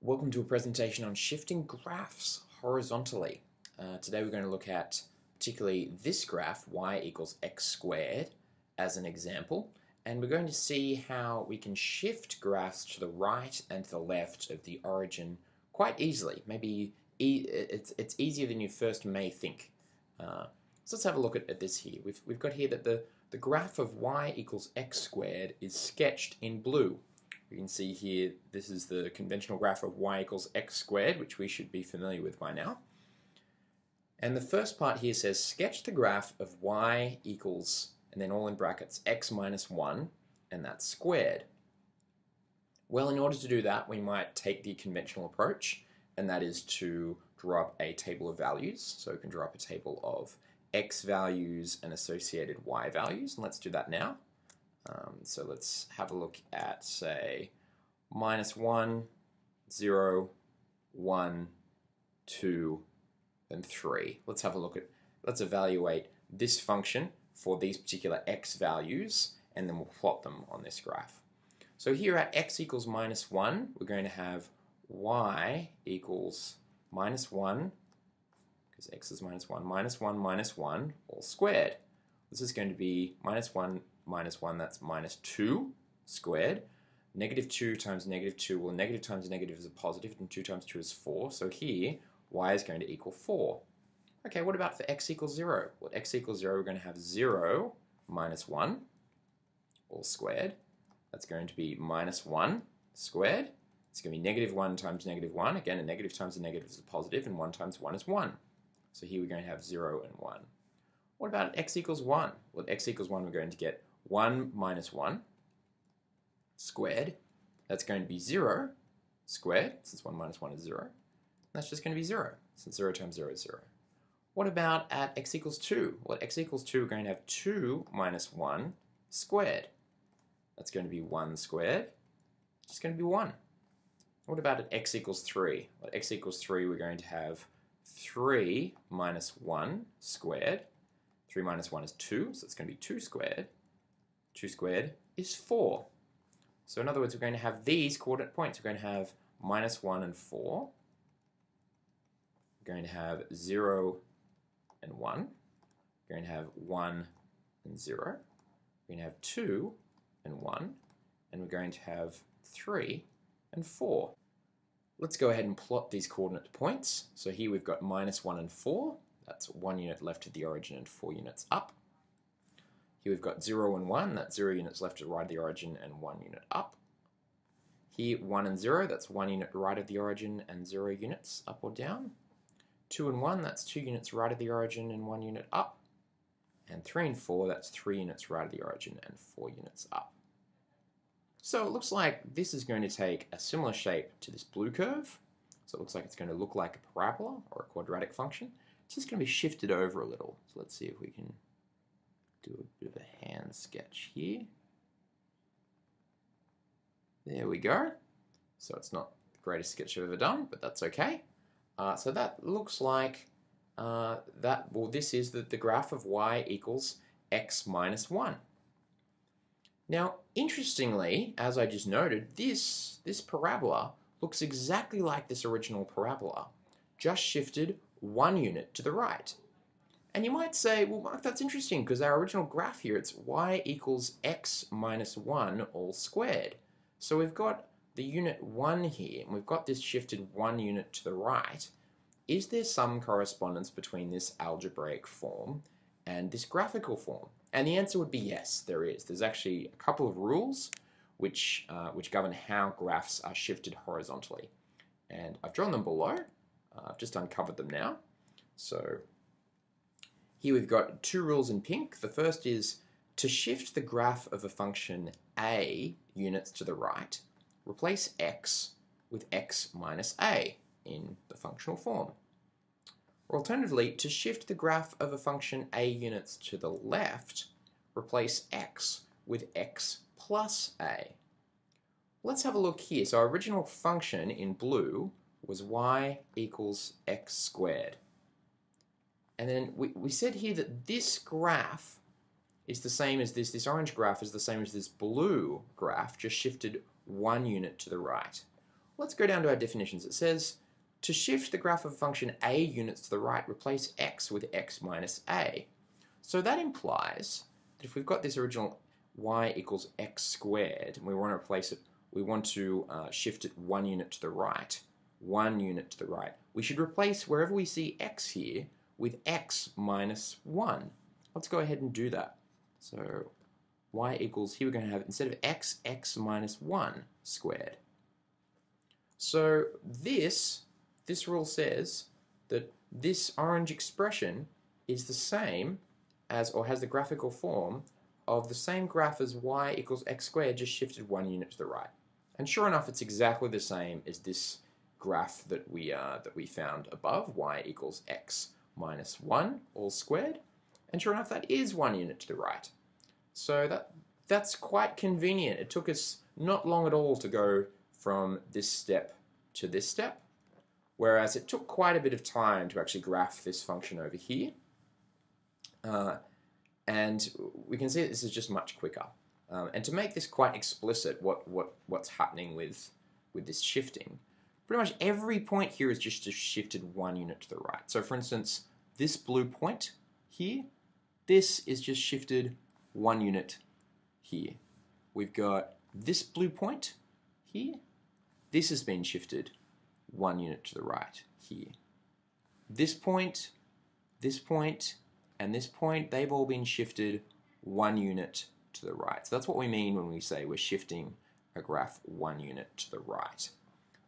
Welcome to a presentation on shifting graphs horizontally. Uh, today we're going to look at particularly this graph, y equals x squared, as an example. And we're going to see how we can shift graphs to the right and to the left of the origin quite easily. Maybe e it's, it's easier than you first may think. Uh, so let's have a look at, at this here. We've, we've got here that the, the graph of y equals x squared is sketched in blue. We can see here, this is the conventional graph of y equals x squared, which we should be familiar with by now. And the first part here says sketch the graph of y equals, and then all in brackets, x minus 1, and that's squared. Well, in order to do that, we might take the conventional approach, and that is to draw up a table of values. So we can draw up a table of x values and associated y values, and let's do that now. Um, so let's have a look at, say, minus 1, 0, 1, 2, and 3. Let's have a look at, let's evaluate this function for these particular x values, and then we'll plot them on this graph. So here at x equals minus 1, we're going to have y equals minus 1, because x is minus 1, minus 1 minus 1, all squared. This is going to be minus 1 minus 1, that's minus 2 squared. Negative 2 times negative 2, well negative times negative is a positive, and 2 times 2 is 4. So here, y is going to equal 4. Okay, what about for x equals 0? Well, x equals 0, we're going to have 0 minus 1, all squared. That's going to be minus 1 squared. It's going to be negative 1 times negative 1. Again, a negative times a negative is a positive, and 1 times 1 is 1. So here we're going to have 0 and 1. What about x equals 1? Well, x equals 1, we're going to get 1 minus 1 squared. That's going to be 0 squared, since 1 minus 1 is 0. That's just going to be 0, since 0 times 0 is 0. What about at x equals 2? Well, at x equals 2, we're going to have 2 minus 1 squared. That's going to be 1 squared. It's going to be 1. What about at x equals 3? Well, at x equals 3, we're going to have 3 minus 1 squared. 3 minus 1 is 2, so it's going to be 2 squared. 2 squared is 4. So in other words, we're going to have these coordinate points. We're going to have minus 1 and 4. We're going to have 0 and 1. We're going to have 1 and 0. We're going to have 2 and 1. And we're going to have 3 and 4. Let's go ahead and plot these coordinate points. So here we've got minus 1 and 4. That's 1 unit left of the origin and 4 units up. Here we've got 0 and 1, that's 0 units left to the right of the origin and 1 unit up. Here 1 and 0, that's 1 unit right of the origin and 0 units up or down. 2 and 1, that's 2 units right of the origin and 1 unit up. And 3 and 4, that's 3 units right of the origin and 4 units up. So it looks like this is going to take a similar shape to this blue curve. So it looks like it's going to look like a parabola or a quadratic function. It's just going to be shifted over a little. So let's see if we can do a bit of a hand sketch here. There we go. So it's not the greatest sketch I've ever done, but that's okay. Uh, so that looks like uh, that, well, this is the, the graph of y equals x minus 1. Now, interestingly, as I just noted, this, this parabola looks exactly like this original parabola, just shifted one unit to the right. And you might say, well, Mark, that's interesting because our original graph here, it's y equals x minus 1 all squared. So we've got the unit 1 here, and we've got this shifted one unit to the right. Is there some correspondence between this algebraic form and this graphical form? And the answer would be yes, there is. There's actually a couple of rules which, uh, which govern how graphs are shifted horizontally. And I've drawn them below. Uh, I've just uncovered them now. So here we've got two rules in pink. The first is to shift the graph of a function a units to the right, replace x with x minus a in the functional form. Or alternatively, to shift the graph of a function a units to the left, replace x with x plus a. Let's have a look here. So our original function in blue was y equals x squared. And then we, we said here that this graph is the same as this, this orange graph is the same as this blue graph, just shifted one unit to the right. let's go down to our definitions. It says, to shift the graph of function a units to the right, replace x with x minus a. So that implies that if we've got this original y equals x squared, and we want to replace it, we want to uh, shift it one unit to the right, one unit to the right, we should replace wherever we see x here with x minus 1. Let's go ahead and do that. So y equals, here we're going to have, instead of x, x minus 1 squared. So this, this rule says that this orange expression is the same as, or has the graphical form of the same graph as y equals x squared, just shifted one unit to the right. And sure enough, it's exactly the same as this graph that we, uh, that we found above, y equals x minus 1 all squared. And sure enough, that is one unit to the right. So that, that's quite convenient. It took us not long at all to go from this step to this step, whereas it took quite a bit of time to actually graph this function over here. Uh, and we can see that this is just much quicker. Um, and to make this quite explicit, what, what, what's happening with, with this shifting, pretty much every point here is just shifted one unit to the right. So for instance, this blue point here, this is just shifted one unit here. We've got this blue point here, this has been shifted one unit to the right here. This point, this point, and this point, they've all been shifted one unit to the right. So that's what we mean when we say we're shifting a graph one unit to the right.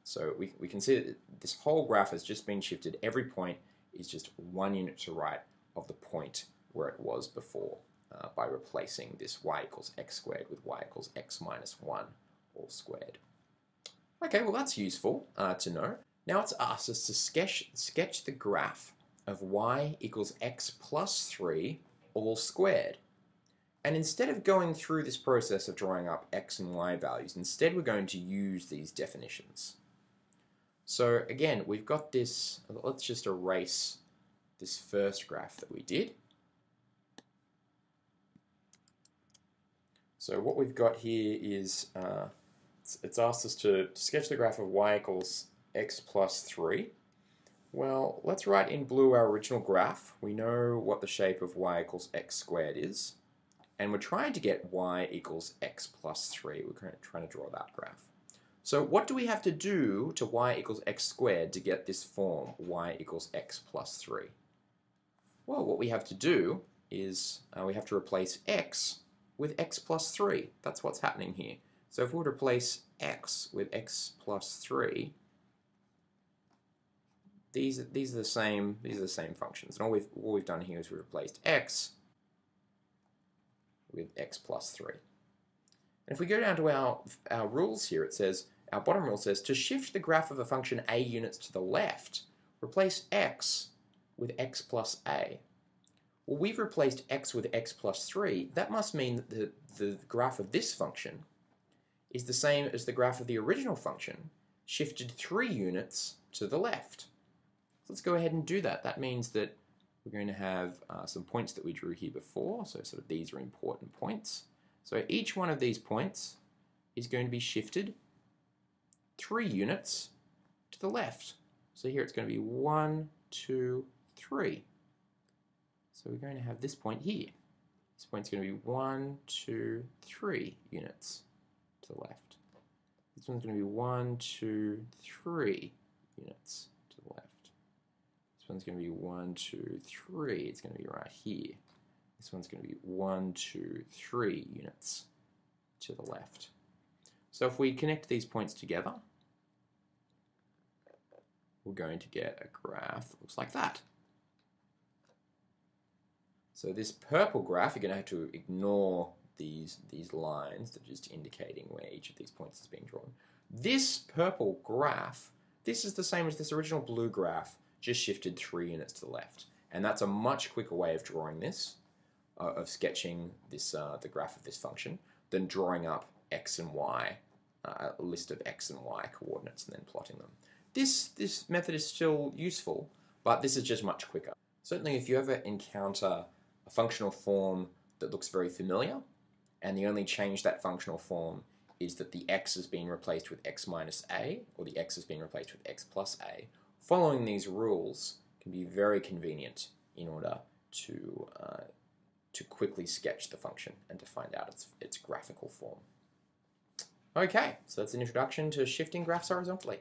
So we, we can see that this whole graph has just been shifted. Every point is just one unit to right of the point where it was before uh, by replacing this y equals x squared with y equals x minus 1 all squared. Okay, well that's useful uh, to know. Now it's asked us to sketch, sketch the graph of y equals x plus 3 all squared. And instead of going through this process of drawing up x and y values, instead we're going to use these definitions. So again, we've got this, let's just erase this first graph that we did. So what we've got here is, uh, it's, asked us to, to sketch the graph of y equals x plus 3. Well, let's write in blue our original graph. We know what the shape of y equals x squared is. And we're trying to get y equals x plus 3. We're trying to draw that graph. So what do we have to do to y equals x squared to get this form, y equals x plus 3? Well, what we have to do is uh, we have to replace x with x plus 3. That's what's happening here. So if we replace x with x plus 3, these, these are the same these are the same functions. And all we've, all we've done here is we've replaced x with x plus 3. And if we go down to our, our rules here, it says, our bottom rule says, to shift the graph of a function a units to the left, replace x with x plus a. Well, we've replaced x with x plus 3. That must mean that the, the graph of this function is the same as the graph of the original function, shifted 3 units to the left. So let's go ahead and do that. That means that we're going to have uh, some points that we drew here before, so sort of these are important points. So each one of these points is going to be shifted 3 units to the left. So here it's going to be one, two, three. So we're going to have this point here. This point's going to be one, two, three units to the left. This one's going to be one, two, three units to the left. This one's going to be one, two, three. It's going to be right here. This one's going to be one, two, three units to the left. So if we connect these points together, we're going to get a graph that looks like that. So this purple graph, you're going to have to ignore these, these lines that are just indicating where each of these points is being drawn. This purple graph, this is the same as this original blue graph, just shifted three units to the left. And that's a much quicker way of drawing this, uh, of sketching this uh, the graph of this function, than drawing up x and y, uh, a list of x and y coordinates and then plotting them. This, this method is still useful, but this is just much quicker. Certainly if you ever encounter a functional form that looks very familiar, and the only change that functional form is that the x has been replaced with x minus a, or the x has been replaced with x plus a. Following these rules can be very convenient in order to, uh, to quickly sketch the function and to find out its, its graphical form. Okay, so that's an introduction to shifting graphs horizontally.